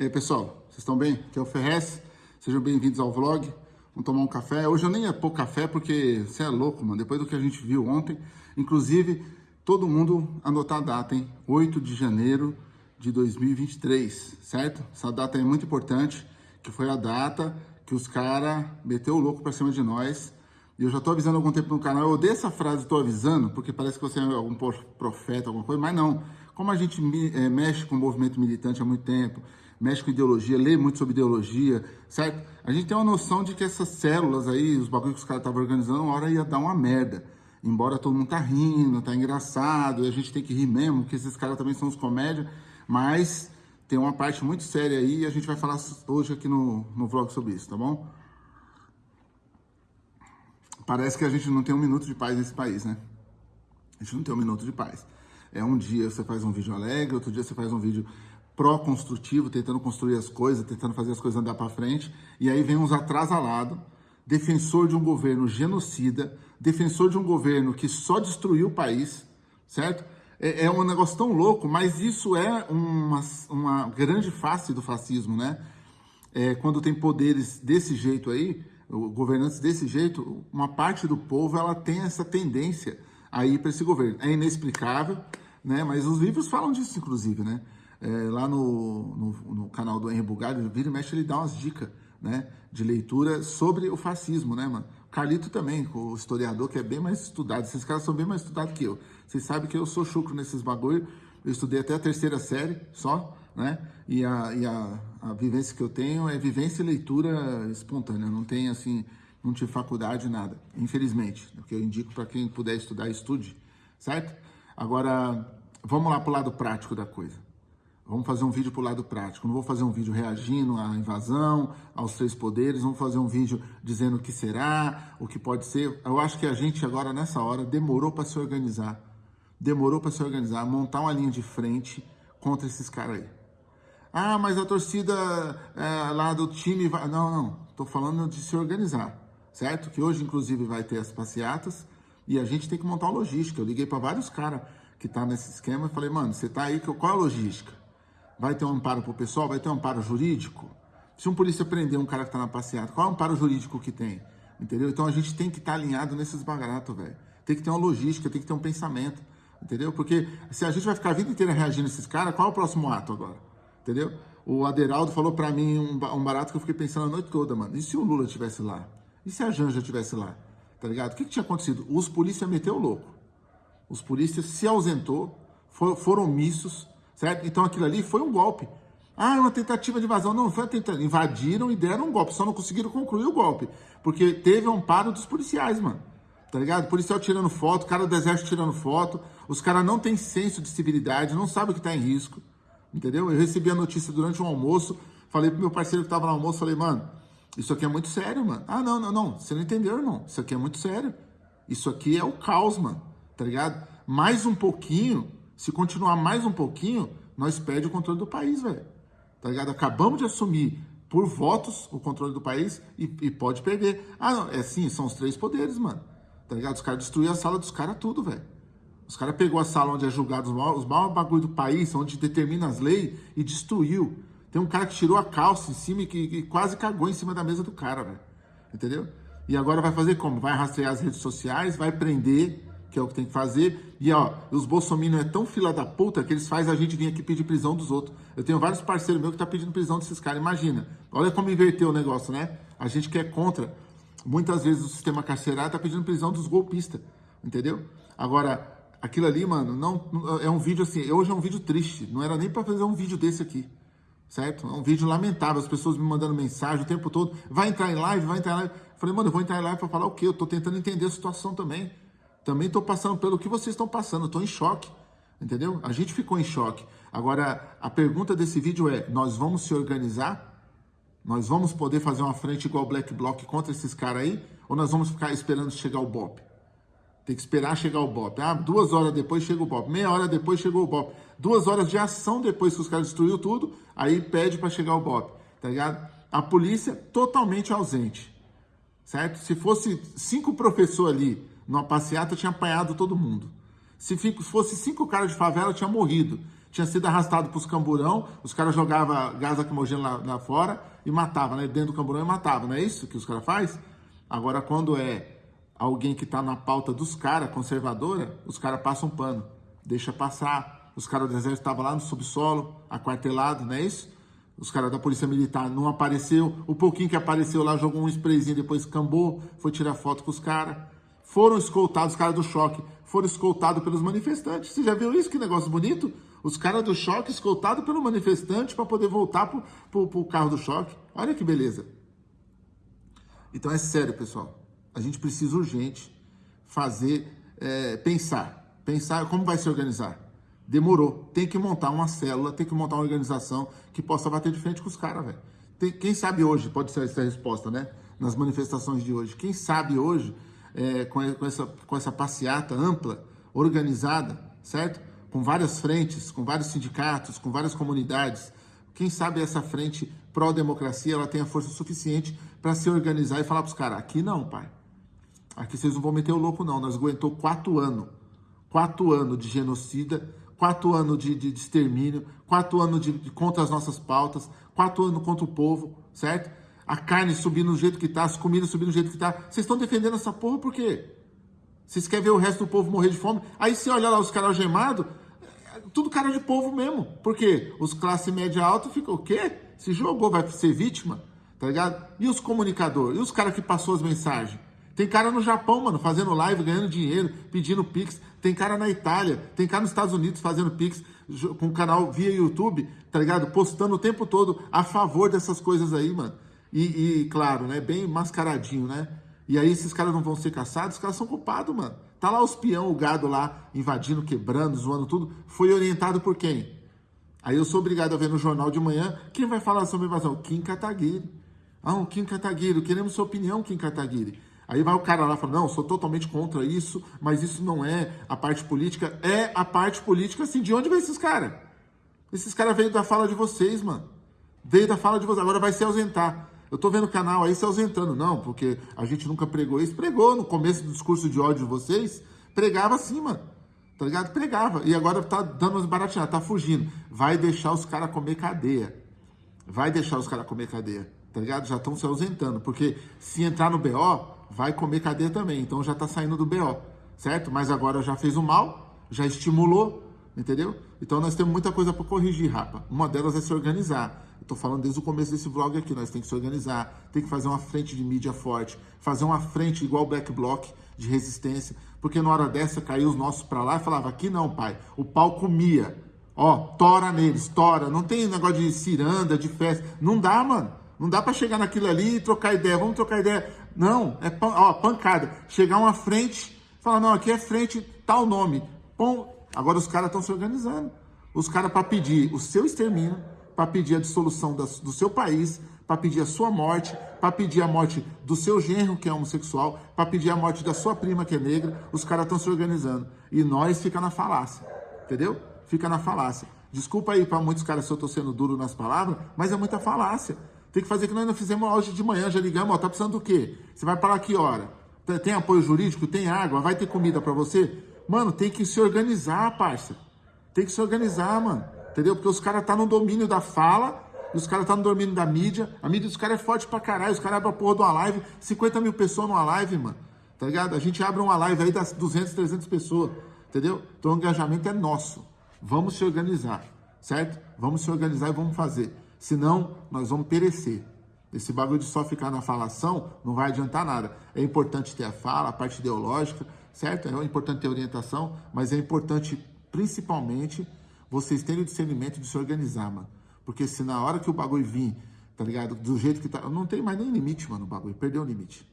E aí, pessoal, vocês estão bem? Aqui é o Ferrez, sejam bem-vindos ao vlog. Vamos tomar um café. Hoje eu nem ia pôr café porque você é louco, mano. Depois do que a gente viu ontem, inclusive, todo mundo anotar a data, hein? 8 de janeiro de 2023, certo? Essa data é muito importante, que foi a data que os caras meteu o louco pra cima de nós. E eu já tô avisando há algum tempo no canal. Eu odeio essa frase, tô avisando, porque parece que você é algum profeta, alguma coisa, mas não. Como a gente é, mexe com o movimento militante há muito tempo, mexe com ideologia, lê muito sobre ideologia, certo? A gente tem uma noção de que essas células aí, os bagulhos que os caras estavam organizando, uma hora ia dar uma merda. Embora todo mundo tá rindo, tá engraçado, e a gente tem que rir mesmo, porque esses caras também são os comédia, mas tem uma parte muito séria aí e a gente vai falar hoje aqui no, no vlog sobre isso, tá bom? Parece que a gente não tem um minuto de paz nesse país, né? A gente não tem um minuto de paz. É um dia você faz um vídeo alegre, outro dia você faz um vídeo pró-construtivo, tentando construir as coisas, tentando fazer as coisas andar para frente, e aí vem uns atrasalados, defensor de um governo genocida, defensor de um governo que só destruiu o país, certo? É, é um negócio tão louco, mas isso é uma, uma grande face do fascismo, né? É, quando tem poderes desse jeito aí, governantes desse jeito, uma parte do povo ela tem essa tendência a ir para esse governo. É inexplicável, né? Mas os livros falam disso, inclusive, né? É, lá no, no, no, canal do Henry Bugalho, vira e mexe, ele dá umas dicas, né? De leitura sobre o fascismo, né, mano? Carlito também, o historiador, que é bem mais estudado. Esses caras são bem mais estudados que eu. Vocês sabem que eu sou chucro nesses bagulho. Eu estudei até a terceira série, só, né? E a, e a, a vivência que eu tenho é vivência e leitura espontânea. Não tem, assim, não tive faculdade, nada. Infelizmente. O que eu indico para quem puder estudar, estude, certo? Agora, vamos lá para o lado prático da coisa. Vamos fazer um vídeo para o lado prático. Não vou fazer um vídeo reagindo à invasão, aos três poderes. Vamos fazer um vídeo dizendo o que será, o que pode ser. Eu acho que a gente agora, nessa hora, demorou para se organizar. Demorou para se organizar, montar uma linha de frente contra esses caras aí. Ah, mas a torcida é, lá do time vai... Não, não. Estou falando de se organizar, certo? Que hoje, inclusive, vai ter as passeatas e a gente tem que montar uma logística. Eu liguei para vários caras que tá nesse esquema e falei, mano, você tá aí, qual é a logística? Vai ter um amparo pro pessoal? Vai ter um amparo jurídico? Se um polícia prender um cara que tá na passeata, qual é o amparo jurídico que tem? Entendeu? Então a gente tem que estar tá alinhado nesses bagaratos, velho. Tem que ter uma logística, tem que ter um pensamento, entendeu? Porque se a gente vai ficar a vida inteira reagindo a esses caras, qual é o próximo ato agora? Entendeu? O Aderaldo falou para mim um, um barato que eu fiquei pensando a noite toda, mano. E se o Lula estivesse lá? E se a Janja estivesse lá? tá ligado? O que, que tinha acontecido? Os polícias meteu louco. Os polícias se ausentou, for, foram omissos, certo? Então aquilo ali foi um golpe. Ah, é uma tentativa de invasão. Não, foi tentativa. Invadiram e deram um golpe, só não conseguiram concluir o golpe. Porque teve um amparo dos policiais, mano. Tá ligado? Policial tirando foto, cara do exército tirando foto. Os caras não têm senso de civilidade, não sabem que tá em risco. Entendeu? Eu recebi a notícia durante um almoço, falei pro meu parceiro que tava no almoço, falei, mano, isso aqui é muito sério, mano. Ah, não, não, não. Você não entendeu, irmão. Isso aqui é muito sério. Isso aqui é o caos, mano. Tá ligado? Mais um pouquinho, se continuar mais um pouquinho, nós perdemos o controle do país, velho. Tá ligado? Acabamos de assumir por votos o controle do país e, e pode perder. Ah, não. É sim, são os três poderes, mano. Tá ligado? Os caras destruíram a sala dos caras tudo, velho. Os caras pegou a sala onde é julgado os maiores, os maiores bagulho do país, onde determina as leis e destruiu. Tem um cara que tirou a calça em cima e que, que quase cagou em cima da mesa do cara, velho. Entendeu? E agora vai fazer como? Vai rastrear as redes sociais, vai prender, que é o que tem que fazer. E ó, os bolsominions é tão fila da puta que eles fazem a gente vir aqui pedir prisão dos outros. Eu tenho vários parceiros meus que tá pedindo prisão desses caras. Imagina. Olha como inverteu o negócio, né? A gente que é contra, muitas vezes o sistema carcerário tá pedindo prisão dos golpistas. Entendeu? Agora, aquilo ali, mano, não é um vídeo assim, hoje é um vídeo triste. Não era nem para fazer um vídeo desse aqui certo? É um vídeo lamentável, as pessoas me mandando mensagem o tempo todo, vai entrar em live, vai entrar em live. falei, mano, eu vou entrar em live para falar o quê? Eu tô tentando entender a situação também. Também tô passando pelo que vocês estão passando, tô em choque, entendeu? A gente ficou em choque. Agora, a pergunta desse vídeo é, nós vamos se organizar? Nós vamos poder fazer uma frente igual Black Bloc contra esses caras aí? Ou nós vamos ficar esperando chegar o BOP? Tem que esperar chegar o BOP. Ah, duas horas depois chega o BOP. Meia hora depois chegou o BOP. Duas horas de ação depois que os caras destruiu tudo, aí pede para chegar o BOP. Tá ligado? A polícia totalmente ausente. Certo? Se fosse cinco professores ali numa passeata, tinha apanhado todo mundo. Se fosse cinco caras de favela, tinha morrido. tinha sido arrastado para os camburão, os caras jogavam gás lacrimogêneo lá, lá fora e matavam, né? Dentro do camburão e matavam, não é isso que os caras fazem? Agora, quando é alguém que está na pauta dos caras, conservadora, os caras passam um pano, deixa passar. Os caras do exército estavam lá no subsolo, aquartelado, não é isso? Os caras da polícia militar não apareceu, o pouquinho que apareceu lá jogou um sprayzinho, depois cambou, foi tirar foto com os caras. Foram escoltados, os caras do choque, foram escoltados pelos manifestantes. Você já viu isso? Que negócio bonito? Os caras do choque escoltados pelo manifestante para poder voltar pro, pro carro do choque. Olha que beleza. Então é sério, pessoal. A gente precisa urgente fazer, é, pensar. Pensar como vai se organizar. Demorou. Tem que montar uma célula, tem que montar uma organização que possa bater de frente com os caras, velho. Quem sabe hoje, pode ser essa resposta, né? Nas manifestações de hoje. Quem sabe hoje, é, com, essa, com essa passeata ampla, organizada, certo? Com várias frentes, com vários sindicatos, com várias comunidades. Quem sabe essa frente pró-democracia, ela tenha força suficiente para se organizar e falar para os caras, aqui não, pai. Aqui vocês não vão meter o louco, não. Nós aguentou quatro anos. Quatro anos de genocida, quatro anos de, de, de extermínio, quatro anos de, de, contra as nossas pautas, quatro anos contra o povo, certo? A carne subindo do jeito que tá, as comidas subindo do jeito que tá. Vocês estão defendendo essa porra por quê? Vocês querem ver o resto do povo morrer de fome? Aí você olha lá os caras algemados, tudo cara de povo mesmo. Por quê? Os classe média alta ficam o quê? Se jogou, vai ser vítima, tá ligado? E os comunicadores? E os caras que passou as mensagens? Tem cara no Japão, mano, fazendo live, ganhando dinheiro, pedindo Pix. Tem cara na Itália, tem cara nos Estados Unidos fazendo Pix com canal via YouTube, tá ligado? Postando o tempo todo a favor dessas coisas aí, mano. E, e claro, né, bem mascaradinho, né? E aí esses caras não vão ser caçados, os caras são culpados, mano. Tá lá os peão, o gado lá, invadindo, quebrando, zoando tudo. Foi orientado por quem? Aí eu sou obrigado a ver no jornal de manhã, quem vai falar sobre invasão? Kim Kataguiri. Ah, o Kim Kataguiri, queremos sua opinião, Kim Kataguiri. Aí vai o cara lá e fala, não, sou totalmente contra isso, mas isso não é a parte política. É a parte política, assim, de onde vem esses caras? Esses caras veio da fala de vocês, mano. Veio da fala de vocês, agora vai se ausentar. Eu tô vendo o canal aí se ausentando, não, porque a gente nunca pregou isso. Pregou no começo do discurso de ódio de vocês, pregava assim, mano. Tá ligado? Pregava. E agora tá dando umas baratinhas, tá fugindo. Vai deixar os caras comer cadeia. Vai deixar os caras comer cadeia. Tá ligado? Já estão se ausentando. Porque se entrar no BO, vai comer cadeia também. Então já está saindo do BO, certo? Mas agora já fez o mal, já estimulou, entendeu? Então nós temos muita coisa para corrigir, rapa. Uma delas é se organizar. Estou falando desde o começo desse vlog aqui, nós temos que se organizar, tem que fazer uma frente de mídia forte, fazer uma frente igual o Black Bloc de resistência, porque na hora dessa caiu os nossos para lá e falava, aqui não, pai, o pau comia. Ó, tora neles, tora. Não tem negócio de ciranda, de festa. Não dá, mano. Não dá para chegar naquilo ali e trocar ideia. Vamos trocar ideia. Não, é pan, ó, pancada. Chegar uma frente, falar, não, aqui é frente, tal nome. Bom, agora os caras estão se organizando. Os caras para pedir o seu extermínio, para pedir a dissolução do seu país, para pedir a sua morte, para pedir a morte do seu genro, que é homossexual, para pedir a morte da sua prima, que é negra, os caras estão se organizando. E nós fica na falácia, entendeu? Fica na falácia. Desculpa aí para muitos caras se eu estou sendo duro nas palavras, mas é muita falácia. Tem que fazer que nós não fizemos hoje de manhã, já ligamos, ó, tá precisando do quê? Você vai parar que hora? Tem apoio jurídico? Tem água? Vai ter comida para você? Mano, tem que se organizar, parça. Tem que se organizar, mano. Entendeu? Porque os caras tá no domínio da fala, os caras tá no domínio da mídia. A mídia dos caras é forte pra caralho. Os caras abrem a porra de uma live, 50 mil pessoas numa live, mano. Tá ligado? A gente abre uma live aí das 200, 300 pessoas. Entendeu? Então o engajamento é nosso. Vamos se organizar, certo? Vamos se organizar e vamos fazer. Senão, nós vamos perecer. Esse bagulho de só ficar na falação não vai adiantar nada. É importante ter a fala, a parte ideológica, certo? É importante ter orientação, mas é importante, principalmente, vocês terem o discernimento de se organizar, mano. Porque se na hora que o bagulho vir, tá ligado? Do jeito que tá. Não tem mais nem limite, mano, o bagulho. Perdeu o limite.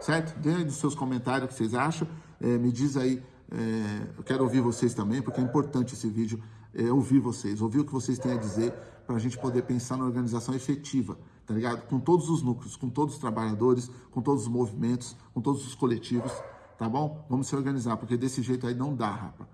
Certo? Dê aí nos seus comentários o que vocês acham. É, me diz aí. É, eu quero ouvir vocês também, porque é importante esse vídeo. É, ouvir vocês, ouvir o que vocês têm a dizer para a gente poder pensar na organização efetiva, tá ligado? Com todos os núcleos, com todos os trabalhadores, com todos os movimentos, com todos os coletivos, tá bom? Vamos se organizar, porque desse jeito aí não dá, rapa.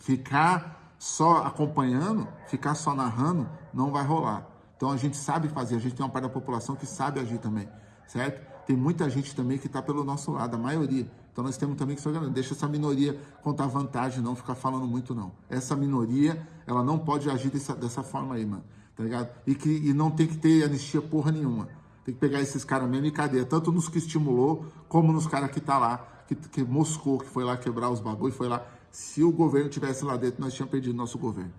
Ficar só acompanhando, ficar só narrando, não vai rolar. Então a gente sabe fazer, a gente tem uma parte da população que sabe agir também, certo? Tem muita gente também que está pelo nosso lado, a maioria, Então nós temos também que se organizar. Deixa essa minoria contar vantagem, não ficar falando muito, não. Essa minoria, ela não pode agir dessa, dessa forma aí, mano. Tá ligado? E, que, e não tem que ter anistia porra nenhuma. Tem que pegar esses caras mesmo e cadeia. Tanto nos que estimulou, como nos caras que tá lá, que, que moscou, que foi lá quebrar os bagulho, foi lá. Se o governo tivesse lá dentro, nós tínhamos perdido nosso governo.